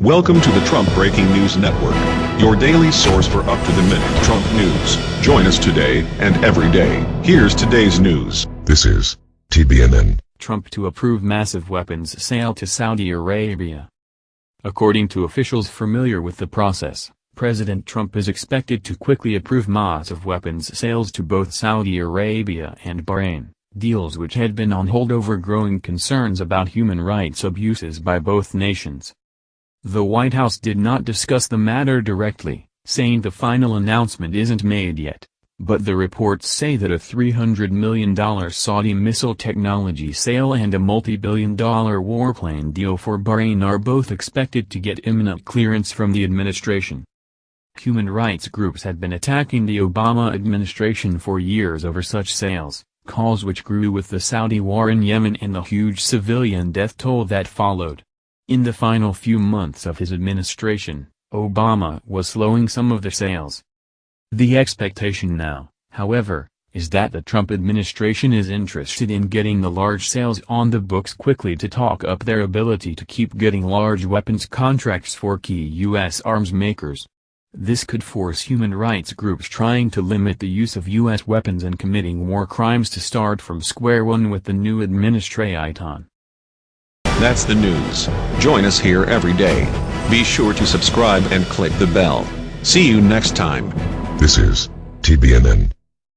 Welcome to the Trump Breaking News Network, your daily source for up-to-the-minute Trump news. Join us today and every day. Here's today's news. This is TBNN. Trump to approve massive weapons sale to Saudi Arabia. According to officials familiar with the process, President Trump is expected to quickly approve massive weapons sales to both Saudi Arabia and Bahrain, deals which had been on hold over growing concerns about human rights abuses by both nations. The White House did not discuss the matter directly, saying the final announcement isn't made yet, but the reports say that a $300 million Saudi missile technology sale and a multi-billion dollar warplane deal for Bahrain are both expected to get imminent clearance from the administration. Human rights groups had been attacking the Obama administration for years over such sales, calls which grew with the Saudi war in Yemen and the huge civilian death toll that followed. In the final few months of his administration, Obama was slowing some of the sales. The expectation now, however, is that the Trump administration is interested in getting the large sales on the books quickly to talk up their ability to keep getting large weapons contracts for key U.S. arms makers. This could force human rights groups trying to limit the use of U.S. weapons and committing war crimes to start from square one with the new administration. That's the news. Join us here every day. Be sure to subscribe and click the bell. See you next time. This is TBNN.